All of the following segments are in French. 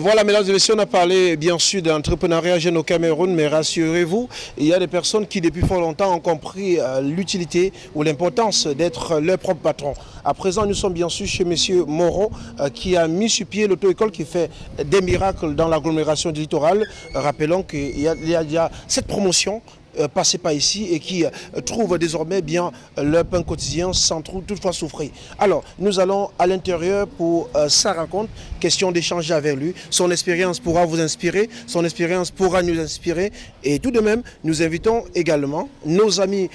voilà, mesdames et messieurs, on a parlé bien sûr d'entrepreneuriat jeune au Cameroun, mais rassurez-vous, il y a des personnes qui depuis fort longtemps ont compris euh, l'utilité ou l'importance d'être leur propre patron. À présent, nous sommes bien sûr chez M. Moreau, euh, qui a mis sur pied l'auto-école qui fait des miracles dans l'agglomération du littoral. Rappelons qu'il y, y, a cette promotion euh, passer par ici et qui euh, trouvent désormais bien euh, leur pain quotidien sans toutefois souffrir. Alors, nous allons à l'intérieur pour sa rencontre, question d'échanger avec lui. Son expérience pourra vous inspirer, son expérience pourra nous inspirer et tout de même, nous invitons également nos amis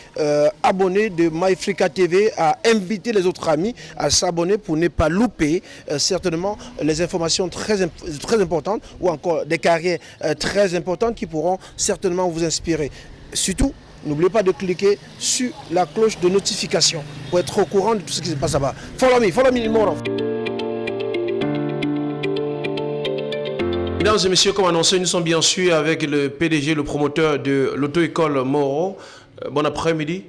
abonnés de MyFrica TV à inviter les autres amis à s'abonner pour ne pas louper certainement les informations très, très importantes ou encore des carrières très importantes qui pourront certainement vous inspirer. Surtout, n'oubliez pas de cliquer sur la cloche de notification pour être au courant de tout ce qui se passe là-bas. Follow me, follow me, more. Mesdames et messieurs, comme annoncé, nous sommes bien sûr avec le PDG, le promoteur de l'auto-école Moro. Euh, bon après-midi.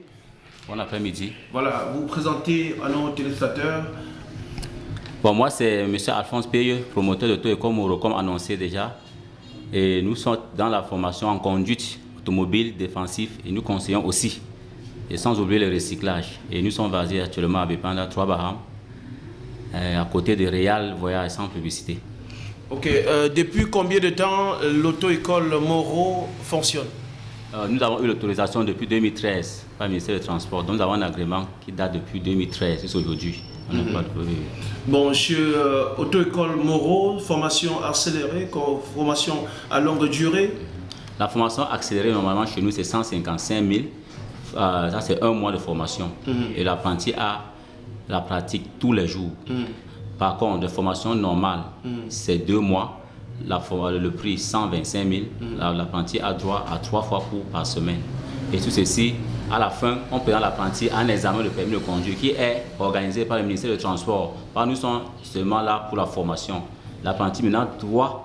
Bon après-midi. Voilà, vous, vous présentez à nos téléspectateurs. Bon, moi, c'est M. Alphonse Payeux, promoteur de l'auto-école Moro, comme annoncé déjà. Et nous sommes dans la formation en conduite automobile défensif et nous conseillons aussi. Et sans oublier le recyclage. Et nous sommes basés actuellement à Bépanda, 3 Bahamas, euh, à côté de Réal Voyage sans publicité. Ok, euh, depuis combien de temps l'auto-école Moreau fonctionne? Euh, Nous avons eu l'autorisation depuis 2013 par le ministère des Transports. Donc nous avons un agrément qui date depuis 2013 jusqu'à aujourd'hui. Mm -hmm. Bon, monsieur auto-école Moreau, formation accélérée, formation à longue durée? La formation accélérée, normalement, chez nous, c'est 155 000. Euh, ça, c'est un mois de formation. Mm -hmm. Et l'apprenti a la pratique tous les jours. Mm -hmm. Par contre, de formation normale, mm -hmm. c'est deux mois. La, le prix 125 000. L'apprenti a droit à trois fois cours par semaine. Et tout ceci, à la fin, on présente l'apprenti à un examen de permis de conduire qui est organisé par le ministère des Transports. Par nous sommes seulement là pour la formation. L'apprenti maintenant doit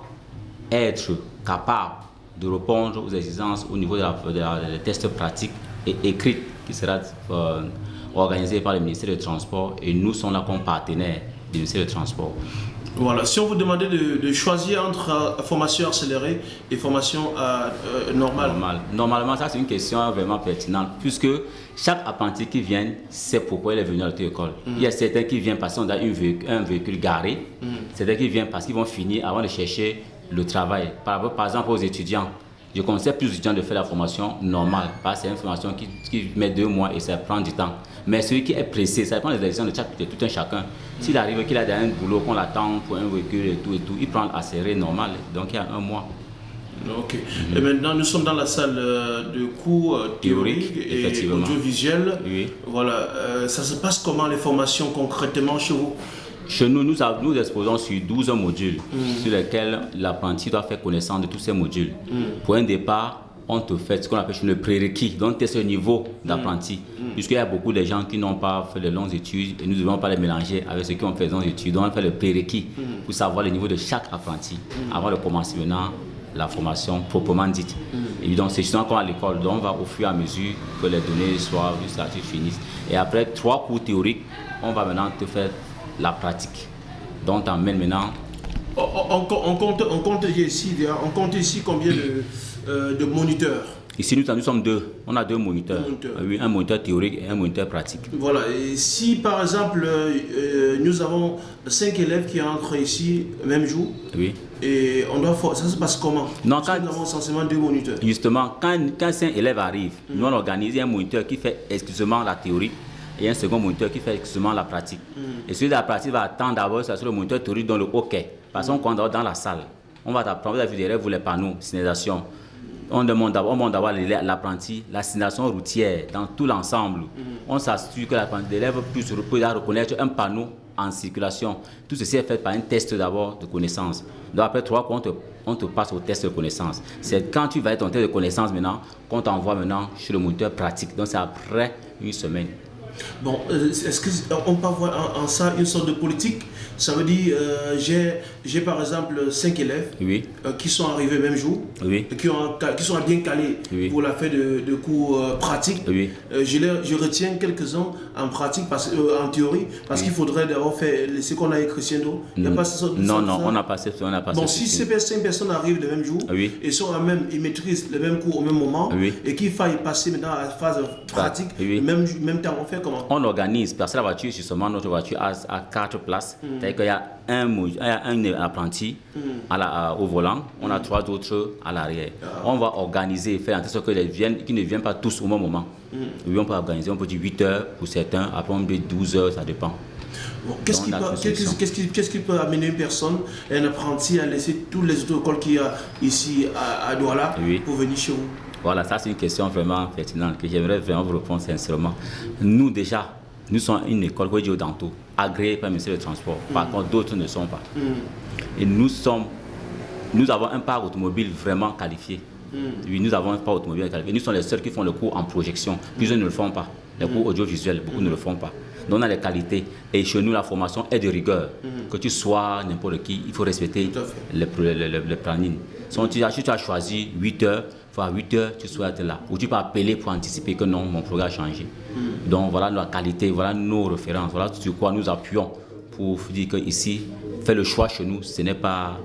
être capable de répondre aux exigences au niveau des tests pratiques et écrits qui sera euh, organisé par le ministère des Transports et nous sommes là comme partenaires du ministère des Transports. Voilà, si on vous demandait de, de choisir entre euh, formation accélérée et formation euh, euh, normale. Normal. Normalement, ça c'est une question vraiment pertinente puisque chaque apprenti qui vient sait pourquoi il est venu à l'auto-école. Mm. Il y a certains qui viennent parce qu'on a une un véhicule garé, mm. certains qui viennent parce qu'ils vont finir avant de chercher le travail. Par, par exemple, aux étudiants, je conseille plus d'étudiants de faire la formation normale, parce que c'est une formation qui, qui, met deux mois et ça prend du temps. Mais celui qui est pressé, ça dépend des décisions de, chaque, de tout un chacun. S'il arrive qu'il a un boulot, qu'on l'attend pour un véhicule et tout et tout, il prend la série normale, donc il y a un mois. Ok. Mm -hmm. Et maintenant, nous sommes dans la salle de cours théorique, théorique et audiovisuel. Oui. Voilà. Euh, ça se passe comment les formations concrètement chez vous? Chez nous, nous, nous exposons sur 12 modules mm. sur lesquels l'apprenti doit faire connaissance de tous ces modules. Mm. Pour un départ, on te fait ce qu'on appelle le prérequis, donc es ce niveau d'apprenti. Mm. Puisqu'il y a beaucoup de gens qui n'ont pas fait de longues études et nous ne devons pas les mélanger avec ceux qui ont fait de longues études. Donc on fait le prérequis pour savoir le niveau de chaque apprenti avant de commencer maintenant la formation proprement dite. Et donc c'est justement comme à l'école, donc on va au fur et à mesure que les données soient jusqu'à ce finissent. Et après trois cours théoriques, on va maintenant te faire la pratique. Donc, on mène maintenant. On, on, on, compte, on, compte ici, on compte ici combien de, euh, de moniteurs? Ici, nous, nous, sommes deux. On a deux moniteurs. Oui, un moniteur théorique et un moniteur pratique. Voilà. Et si, par exemple, euh, nous avons cinq élèves qui entrent ici le même jour, oui. et on doit ça se passe comment? Non, quand, Nous avons essentiellement deux moniteurs. Justement, quand, quand cinq élèves arrivent, mm. nous, on organise un moniteur qui fait exclusivement la théorie et un second moniteur qui fait exclusivement la pratique. Mm. Et celui de la pratique va attendre d'abord sur le moniteur théorique dans le hockey. Parce qu'on mm. dans la salle. On va t'apprendre, vous avez derrière vous les panneaux, signalisation. On demande d'abord l'apprenti, la signalisation routière dans tout l'ensemble. Mm. On s'assure que l'élève puisse reconnaître un panneau en circulation. Tout ceci est fait par un test d'abord de connaissance. Donc après trois on te, on te passe au test de connaissance. C'est quand tu vas être en test de connaissance maintenant qu'on t'envoie maintenant chez le moniteur pratique. Donc c'est après une semaine. Bon, euh, est-ce qu'on peut avoir en, ça une sorte de politique? Ça veut dire, euh, j'ai par exemple cinq élèves oui. Euh, qui sont arrivés le même jour, oui. qui, ont, qui sont bien calés pour la fin de, de cours pratiques. Oui. je, les, je retiens quelques-uns en pratique, parce, en théorie, parce qu'il faudrait d'abord faire ce qu'on a écrit Crescendo. Il a pas non, non, on n'a pas fait on Bon, si ces cinq personnes arrivent le même jour et sont même, ils maîtrisent le même cours au même moment et qu'il faille passer maintenant à la phase pratique, même, même temps, on fait comment On organise, parce que la voiture, justement, notre voiture a, a quatre places. Mm. C'est-à-dire qu'il y a un, un apprenti mm. à la, au volant, on a trois autres à l'arrière. Ah. On va organiser, faire en sorte qu'ils ne viennent pas tous au même moment. Oui, on peut organiser, on peut dire 8 heures pour certains, après on peut dire 12 heures, ça dépend. Qu'est-ce qui, peut amener une personne, un apprenti, à laisser tous les autres écoles qu'il y a ici à, Douala pour venir chez vous? Voilà, ça c'est une question vraiment pertinente que j'aimerais vraiment vous répondre sincèrement. Nous déjà, nous sommes une école Danto, agréée par le ministère des Transports. Par mm. contre, d'autres ne sont pas. Mm. Et nous sommes, nous avons un parc automobile vraiment qualifié. Mm. Oui, nous avons un parc automobile qualifié. Nous sommes les seuls qui font le cours en projection. Plusieurs ne le font pas. Les cours audiovisuels, beaucoup ne le font pas. Donc on a les qualités. Et chez nous, la formation est de rigueur. Que tu sois n'importe qui, il faut respecter le, le, planning. Si tu, as, choisi 8 heures, faut à 8 heures, tu sois là. Ou tu peux appeler pour anticiper que non, mon programme a changé. Donc voilà la qualité, voilà nos références, voilà sur quoi nous appuyons pour dire que ici, faire le choix chez nous, ce n'est pas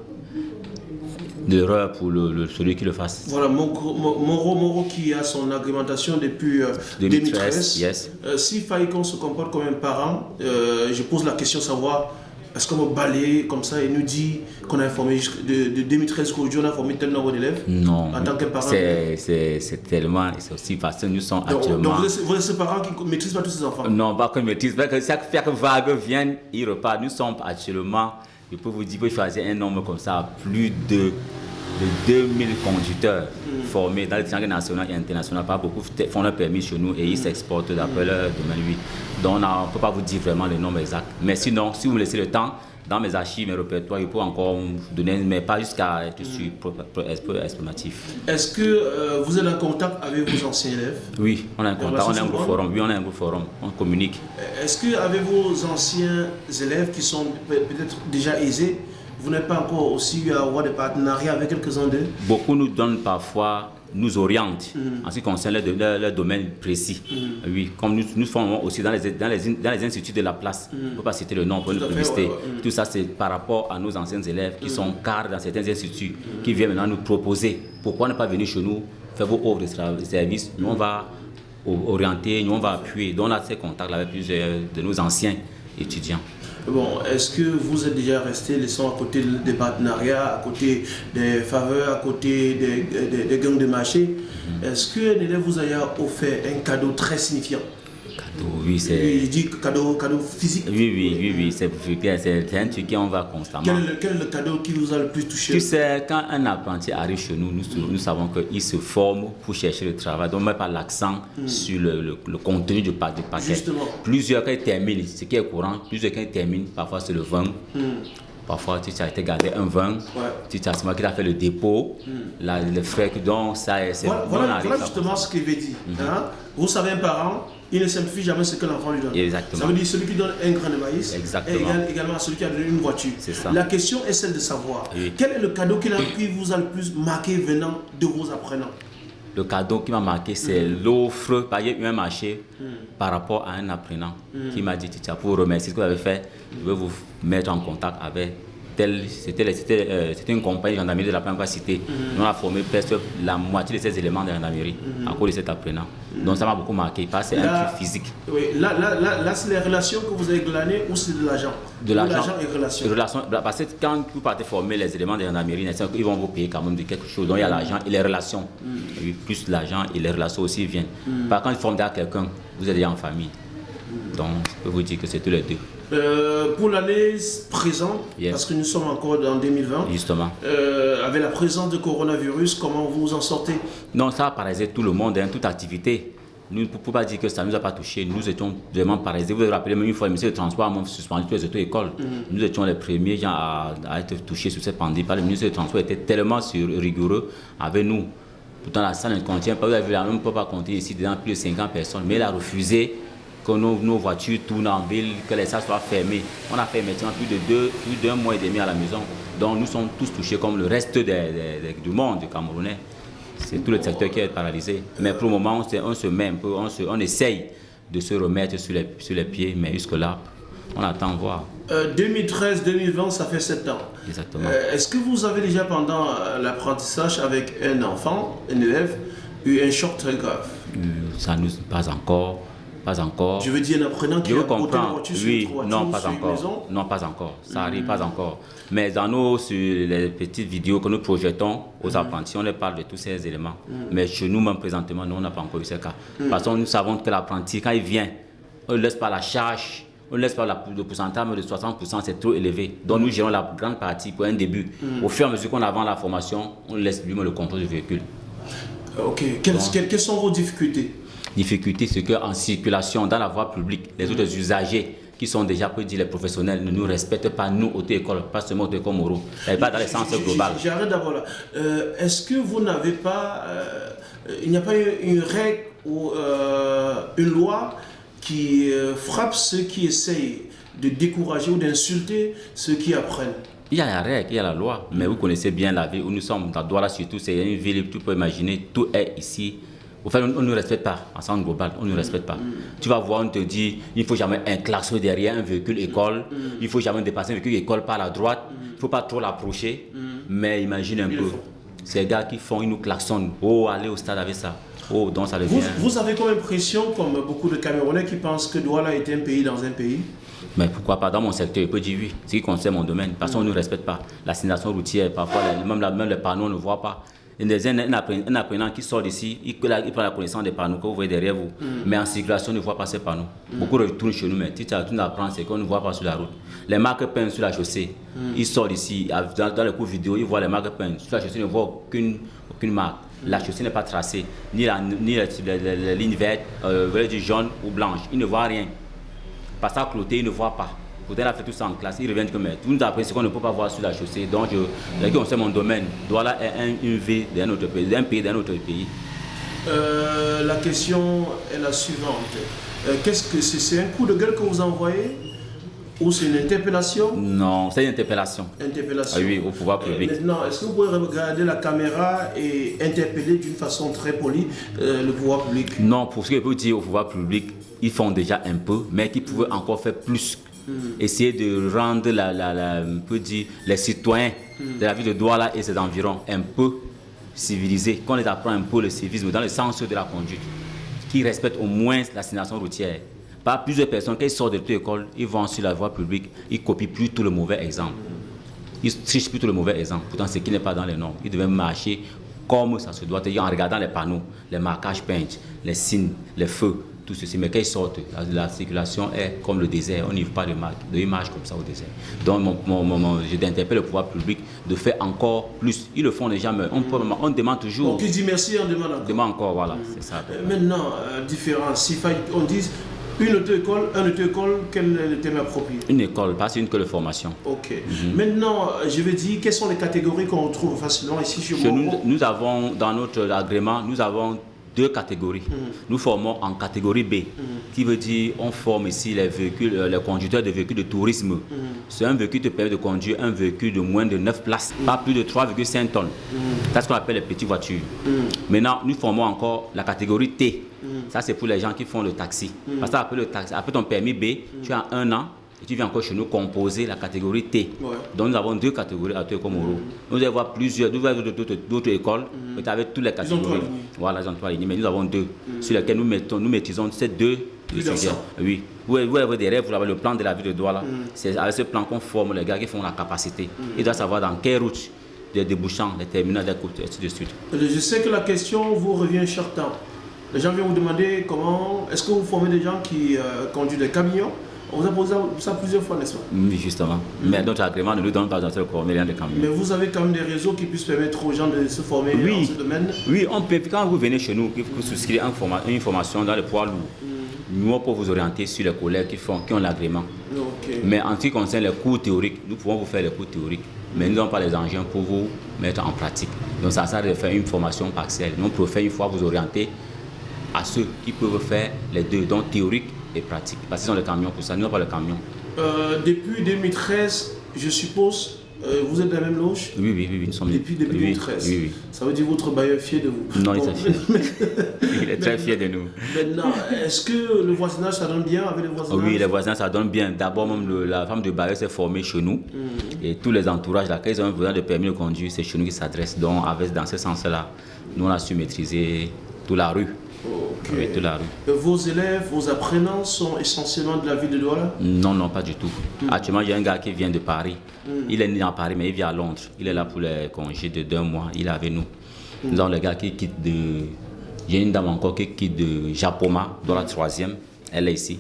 d'erreur pour le, celui qui le fasse. Voilà, Moro, Moro qui a son agrémentation depuis 2013. Euh, yes. Euh, se comporte comme un parent, euh, je pose la question savoir est-ce qu'on va balayer comme ça et nous dit qu'on a informé de, de 2013 qu'aujourd'hui on a formé tel nombre d'élèves Non. En tant que parent? C'est tellement, c'est aussi facile. Nous sommes actuellement. Donc vous êtes, ce parent qui ne maîtrise pas tous ses enfants? Non, pas qu'on maîtrise. Chaque, chaque vague vient, il repart. Nous sommes actuellement, je peux vous dire, vous choisir un nombre comme ça, plus de de 2000 conducteurs formés dans les triangles national et international. Pas beaucoup font leur permis chez nous et ils s'exportent d'après leur domaine. Donc on ne peut pas vous dire vraiment le nombre exact. Mais sinon, si vous me laissez le temps, dans mes archives, mes répertoires, il peux encore vous donner, mais pas jusqu'à être sur estimatif. Est-ce que euh, vous êtes en contact avec vos anciens élèves? Oui, on a un contact, on a un groupe forum. Oui, on a un groupe forum, on communique. Est-ce que avec vos anciens élèves qui sont peut-être déjà aisés, vous n'êtes pas encore aussi eu à avoir des partenariats avec quelques-uns d'eux Beaucoup nous donnent parfois, nous orientent mm. en ce qui concerne leur, domaine précis. Mm. Oui, comme nous, nous formons aussi dans les, dans les, dans les instituts de la place, mm. on ne peut pas citer le nom pour une publicité. Tout ça, c'est par rapport à nos anciens élèves qui sont cadres dans certains instituts, qui viennent maintenant nous proposer pourquoi ne pas venir chez nous, faire vos offres de services. Nous, on va orienter, nous, on va appuyer. Donc, on a ces contacts avec plusieurs de nos anciens étudiants. Bon, est-ce que vous êtes déjà resté laissant à côté des partenariats, à côté des faveurs, à côté des, des, gangs de marché? Mhm. Est-ce que élève vous a offert un cadeau très signifiant? Oui, c'est. Il dit cadeau, cadeau physique. Oui, oui, oui, oui, c'est c'est un truc qu'on va constamment. Quel est, le, quel est, le, cadeau qui vous a le plus touché? Tu sais, quand un apprenti arrive chez nous, nous, nous savons qu'il se forme pour chercher le travail. Donc, on ne met pas l'accent hmm. sur le, le, contenu du, paquet. Justement. Plusieurs, quand ils terminent, ce qui est courant, plusieurs, quand ils terminent, parfois c'est le vin. Hmm. Parfois, tu as été gardé un vin, ouais. tu as qui a fait le dépôt, hmm. le frais, donc ça c'est. Voilà, voilà, voilà justement ce qu'il veut dire. -hmm. hein? Vous savez, un parent, il ne simplifie jamais ce que l'enfant lui donne. Exactement. Ça veut dire celui qui donne un grain de maïs Exactement. et également celui qui a donné une voiture. Ça. La question est celle de savoir quel est le cadeau qui, vous a le plus marqué venant de vos apprenants? Le cadeau qui m'a marqué, c'est mm. l'offre. Par exemple, un marché mm. par rapport à un apprenant mm. qui m'a dit, Titia, pour vous remercier ce que vous avez fait, je vais vous mettre en contact avec c'était une compagnie de gendarmerie de la première cité. Mm On a formé presque la moitié de ces éléments de gendarmerie à cause de cet apprenant. Donc ça m'a beaucoup marqué, parce que c'est un truc physique. Oui, là, là, là, là c'est les relations que vous avez glanées ou c'est de l'argent? De l'argent et relations. Relation, parce que quand vous partez former les éléments de gendarmerie, ils vont vous payer quand même de quelque chose. Donc il y a l'argent et les relations. Mm. plus l'argent et les relations aussi viennent. Mm. Par contre, former quelqu'un, vous êtes déjà en famille. Donc je peux vous dire que c'est tous les deux. Euh, pour l'année présente, parce que nous sommes encore en 2020, Justement. Euh, avec la présence du coronavirus, comment vous vous en sortez? Non, ça a paralysé tout le monde, hein, toute activité. Nous ne pouvons pas dire que ça ne nous a pas touché. Nous étions vraiment paralysés. Vous vous rappelez, même une fois, le ministère du Transport a suspendu toutes les auto-écoles. Mhm. Nous étions les premiers gens à, être touchés sur cette pandémie. Le ministère du Transport était tellement rigoureux avec nous. Pourtant, la salle ne contient pas, vous avez même pas compter ici, dedans plus de 50 personnes. Mais il a refusé que nos, voitures tournent en ville, que les salles soient fermées. On a fait maintenant plus de deux, plus d'un mois et demi à la maison. Donc nous sommes tous touchés comme le reste du monde Camerounais. C'est tout le secteur qui est paralysé. Mais pour le moment, on se met un peu, on, on essaye de se remettre sur les, sur les pieds, mais jusque-là, on attend voir. 2013-2020, euh, ça fait sept ans. Exactement. Euh, est-ce que vous avez déjà, pendant euh, l'apprentissage avec un enfant, un élève, eu un choc très grave? Ça nous pas encore. Pas encore. Je veux dire, un apprenant qui a la voiture oui, sur non, pas encore. Non, pas encore. Ça arrive pas hmm. encore. Mais dans nos sur les petites vidéos que nous projetons aux hmm. apprentis, on leur parle de tous ces éléments. Hmm. Mais chez nous, même présentement, nous, on n'a pas encore eu ce cas. Parce que nous savons que l'apprenti, quand il vient, on ne laisse pas la charge on ne laisse pas la, le pourcentage de 60%, c'est trop élevé. Donc nous gérons la grande partie pour un début. Au fur et à mesure qu'on avance la formation, on laisse lui-même le contrôle du véhicule. Ok. quelles sont vos difficultés? Difficulté, c'est qu'en circulation, dans la voie publique, les autres usagers qui sont déjà, peut dire, les professionnels, ne nous respectent pas, nous, auto-école, pas seulement auto-école Moro. pas dans le sens global. J'arrête d'abord là. Euh, est-ce que vous n'avez pas, euh, il n'y a pas une règle ou euh, une loi qui frappe ceux qui essayent de décourager ou d'insulter ceux qui apprennent? Il y a la règle, il y a la loi, mais vous connaissez bien la ville où nous sommes, dans Douala surtout, c'est une ville, tu peux imaginer, tout est ici au fait, on ne nous respecte pas, en sens global, on ne nous respecte pas. Tu vas voir, on te dit, il ne faut jamais un klaxon derrière un véhicule école, il ne faut jamais dépasser un véhicule école par la droite, il ne faut pas trop l'approcher. Mais imagine un peu, ces gars qui font, ils nous klaxonnent, oh, allez au stade avec ça. Oh, donc ça devient... Vous, vous avez comme impression, comme beaucoup de Camerounais qui pensent que Douala est un pays dans un pays? Mais pourquoi pas? Dans mon secteur, je peux dire oui, ce qui concerne mon domaine. Parce qu'on ne nous respecte pas. La signalisation routière, parfois, même, même les panneaux, on ne voit pas un, apprenant, qui sort d'ici, il, prend la connaissance des panneaux que vous voyez derrière vous. Mm. Mais en circulation, on ne voit pas ces panneaux. Mm. Beaucoup retournent chez nous, mais si tu apprends, c'est qu'on ne voit pas sur la route. Les marques peintes sur la chaussée, mm. ils sortent d'ici, dans, dans, le cours vidéo, ils voient les marques peintes. Sur la chaussée, ils ne voient aucune, aucune marque. La chaussée n'est pas tracée, ni la, ni ligne verte, euh, jaune ou blanche. Ils ne voient rien. Parce à cloté, ils ne voient pas. Vous avez fait tout ça en classe, ils reviennent comme tout nous ce qu'on ne peut pas voir sur la chaussée. Donc, je, on sait mon domaine. Douala est un, une ville d'un autre pays, d'un pays d'un autre pays. Euh, la question est la suivante. Euh, qu'est-ce que c'est? C'est un coup de gueule que vous envoyez? Ou c'est une interpellation? Non, c'est une interpellation. Interpellation. Ah oui, au pouvoir euh, public. maintenant, est-ce que vous pouvez regarder la caméra et interpeller d'une façon très polie le pouvoir public? Non, pour ce que je peux dire au pouvoir public, ils font déjà un peu, mais qu'ils pouvaient encore faire plus. Essayer de rendre la, la, peut dire, les citoyens de la ville de Douala et ses environs un peu civilisés, qu'on les apprend un peu le civisme dans le sens de la conduite, qui respectent au moins la signalisation routière. Pas plusieurs personnes, quand ils sortent de l'école, ils vont sur la voie publique, ils copient plutôt le mauvais exemple. Ils trichent plutôt le mauvais exemple. Pourtant, ce qui n'est pas dans les normes. Ils devaient marcher comme ça se doit, en regardant les panneaux, les marquages peints, les signes, les feux, tout ceci. Mais quand ils sortent, la, circulation est comme le désert. On n'y voit pas de, de image comme ça au désert. Donc, mon, mon, je le pouvoir public de faire encore plus. Ils le font déjà, mais on, on demande toujours. On dit merci, on demande encore. demande encore, voilà, c'est ça. Euh, maintenant, euh, différence. Si on dit une auto-école, un auto-école, quel est le thème approprié? Une école, pas une école de formation. Ok. Mhm. Maintenant, euh, je vais dire, quelles sont les catégories qu'on retrouve facilement ici chez, chez nous, nous avons, dans notre agrément, nous avons deux catégories. Mm. Nous formons en catégorie B, mm. qui veut dire on forme ici les véhicules, euh, les conducteurs de véhicules de tourisme. Mm. C'est un véhicule qui te permet de conduire un véhicule de moins de 9 places, pas plus de 3,5 tonnes. C'est ce qu'on appelle les petites voitures. Maintenant, nous formons encore la catégorie T. Ça, c'est pour les gens qui font le taxi. Parce que après, le taxi, après ton permis B, tu as un an et tu viens encore chez nous composer la catégorie T. Donc nous avons deux catégories à Komoro. Nous allons voir plusieurs, d'autres écoles, mm. mais avec toutes les catégories. Voilà, trois lignes. Mais nous avons deux, mm. sur lesquelles nous, mettons, nous maîtrisons ces deux Oui. Vous, avez des rêves, vous avez le plan de la vie de Douala. Mm. C'est avec ce plan qu'on forme les gars qui font la capacité. Ils doivent savoir dans quelle route, des débouchants, les terminaux, des côtes, et ainsi de suite. Je sais que la question vous revient chaque temps. Les gens viennent vous demander comment, est-ce que vous formez des gens qui euh, conduisent des camions on vous a posé ça plusieurs fois, n'est-ce pas Oui, justement. Mais notre agrément ne nous donne pas d'entrer former rien de camion. Mais vous avez quand même des réseaux qui puissent permettre aux gens de se former dans ce domaine Oui, on peut. Quand vous venez chez nous, vous souscrivez une formation dans le poids lourd, mm. nous, on peut vous orienter sur les collègues qui, font, qui ont l'agrément. Mais en ce qui concerne les cours théoriques, nous pouvons vous faire les cours théoriques. Mais nous n'avons pas les engins pour vous mettre en pratique. Donc ça sert de faire une formation partielle. Nous, pouvons faire une fois vous orienter à ceux qui peuvent faire les deux, donc théorique pratique. Parce qu'ils ont le camion pour ça, nous n'avons pas le camion. Euh, depuis 2013, je suppose, euh, vous êtes de la même loge? Oui, oui, oui, nous sommes Depuis oui, 2013. Oui, oui. Ça veut dire votre bailleur est fier de vous? Non, il est fier. Il est très fier de nous. Maintenant, est-ce que le voisinage, ça donne bien avec le voisinage? Oui, les voisins, ça donne bien. D'abord, même le- la femme de bailleur s'est formée chez nous. Et tous les entourages, là, quand ils ont besoin de permis de conduire, c'est chez nous qu'ils s'adressent. Donc, avec, dans ce sens-là, nous, on a su maîtriser toute la rue. Ok. Oui, toute la rue. Vos élèves, vos apprenants sont essentiellement de la ville de Douala? Non, non, pas du tout. Actuellement, il y a un gars qui vient de Paris. Il est né à Paris, mais il vit à Londres. Il est là pour les congés de deux mois. Il est avec nous. Nous avons le gars qui quitte de. J'ai une dame encore qui quitte de Japoma, dans la troisième. Elle est ici.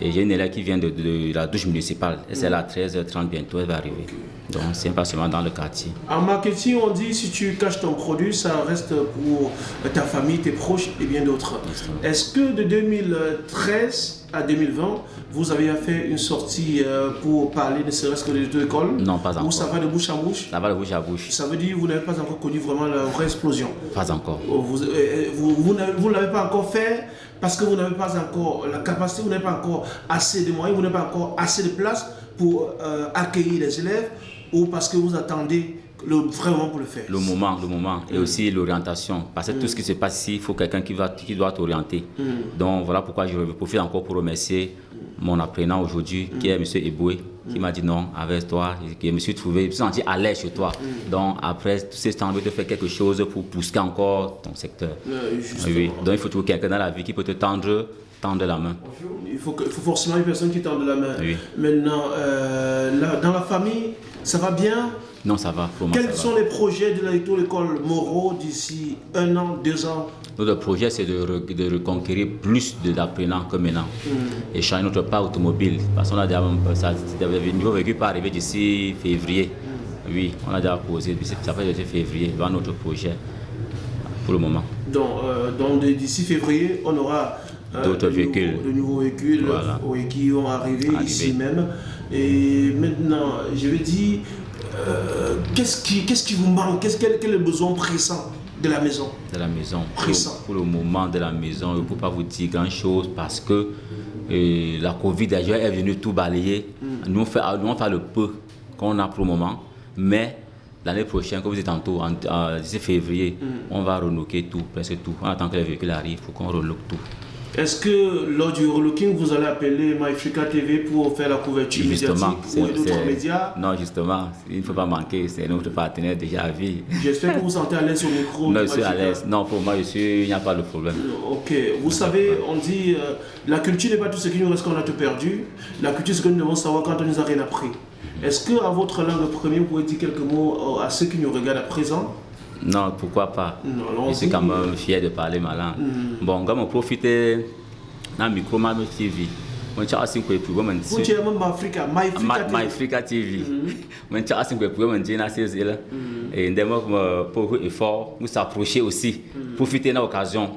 Et j'ai une élève qui vient de, de la douche municipale. Et c'est là à 13h30 bientôt, elle va arriver. Donc, c'est pas seulement dans le quartier. En marketing, on dit si tu caches ton produit, ça reste pour ta famille, tes proches et bien d'autres. Est-ce que de 2013 à 2020, vous avez fait une sortie euh, pour parler ne serait-ce que des deux écoles? Non, pas Ou encore. ça va de bouche à bouche? Ça va de bouche à bouche. Ça veut dire que vous n'avez pas encore connu vraiment la vraie explosion? Pas encore. Vous, euh, vous, vous n'avez- vous ne l'avez pas encore fait parce que vous n'avez pas encore la capacité, vous n'avez pas encore assez de moyens, vous n'avez pas encore assez de place pour euh, accueillir les élèves ou parce que vous attendez le vrai moment pour le faire. Le moment, le moment. Et aussi l'orientation. Parce que tout ce qui se passe ici, il faut quelqu'un qui, va, qui doit t'orienter. Donc voilà pourquoi je profite encore pour remercier mon apprenant aujourd'hui, qui est M. Eboué, qui m'a dit non, avec toi, je me suis trouvé, je me suis senti à l'aise chez toi. Donc après tout ce temps, de faire quelque chose pour pousser encore ton secteur. Oui, donc il faut trouver quelqu'un dans la vie qui peut te tendre, tendre la main. Il faut, que- il faut forcément une personne qui tende la main. Oui. Maintenant, euh, là, dans la famille, ça va bien? Non, ça va, pour moi, Quels ça sont va. les projets de l'école Moreau d'ici un an, deux ans? Notre projet, c'est de, re- de reconquérir plus d'apprenants que maintenant. Et changer notre part automobile. Parce qu'on a déjà, ça, le niveau véhicule pas arrivé d'ici février. Oui, on a déjà posé, d'ici- ça fait depuis février, dans notre projet, pour le moment. Donc, euh, donc d'ici février, on aura D'autres de nouveaux- véhicules. de nouveaux véhicules Voilà. qui arriver Arriver. ici même. Et maintenant, je vais dire, euh, qu'est-ce qui, qu'est-ce qui vous manque? Quel, quel est le besoin pressant de la maison? De la maison. Pour, Pressant. pour le moment de la maison, je ne peux pas vous dire grand-chose parce que euh, la Covid déjà est venue tout balayer. Nous, on fait, nous, on fait le peu qu'on a pour le moment. Mais l'année prochaine, comme vous dites tantôt, en, en- d'ici février, on va relooker tout, presque tout. On attend que les véhicules arrivent pour qu'on relook tout. Est-ce que lors du relooking, vous allez appeler MyFrica TV pour faire la couverture Justement, médiatique ou d'autres médias Non, justement, il ne faut pas manquer, c'est notre partenaire déjà à vie. J'espère que vous vous sentez à l'aise au micro. Non, je suis à l'aise. Non, pour moi, je suis, il n'y a pas de problème. Ok, vous savez, on dit euh, la culture n'est pas tout ce qui nous reste quand on a tout perdu. La culture, c'est ce que nous devons savoir quand on nous a rien appris. Est-ce que à votre langue première, vous pouvez dire quelques mots euh, à ceux qui nous regardent à présent? Non, pourquoi pas? Non, Je suis quand même fier de parler ma langue. Bon, quand je profite le micro, ma TV. Mon chat a cinq coups pour me Vous dites même Africa, My. Africa TV. Mon chat a cinq coups pour me dire, c'est là. Et ndemo pour effort, nous s'approcher aussi, profiter de l'occasion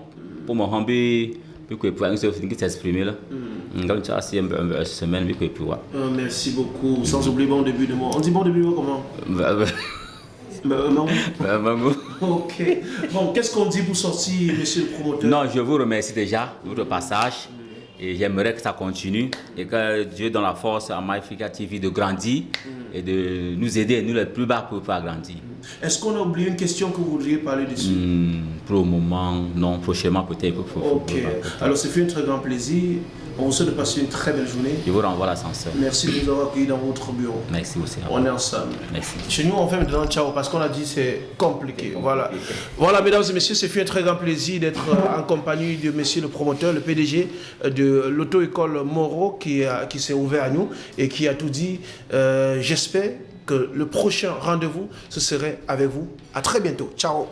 pour me pour que pour nous s'exprimer là. Donc, ça c'est une semaine pour que Euh, merci beaucoup. Sans oublier bon début de mois. On dit bon début de mois comment? Euh, non. Maman. Ok. Bon, qu'est-ce qu'on dit pour sortir, monsieur le promoteur? Non, je vous remercie déjà de votre passage et j'aimerais que ça continue et que Dieu donne la force à MyFrica TV de grandir et de nous aider, nous les plus bas, pour pouvoir grandir. Est-ce qu'on a oublié une question que vous voudriez parler dessus? Hmm, pour le moment, non, prochainement peut-être. Ok. Alors, c'est fait un très grand plaisir. On vous souhaite de passer une très belle journée. Je vous renvoie l'ascenseur. Merci de nous avoir accueillis dans votre bureau. Merci aussi. On est ensemble. Merci. Chez nous, on fait maintenant ciao parce qu'on a dit c'est compliqué. Voilà. Voilà, mesdames et messieurs, c'est fait un très grand plaisir d'être en compagnie de monsieur le promoteur, le PDG de l'auto-école Moreau qui, a- qui s'est ouvert à nous et qui a tout dit. Euh, J'espère que le prochain rendez-vous, ce serait avec vous. À très bientôt. Ciao.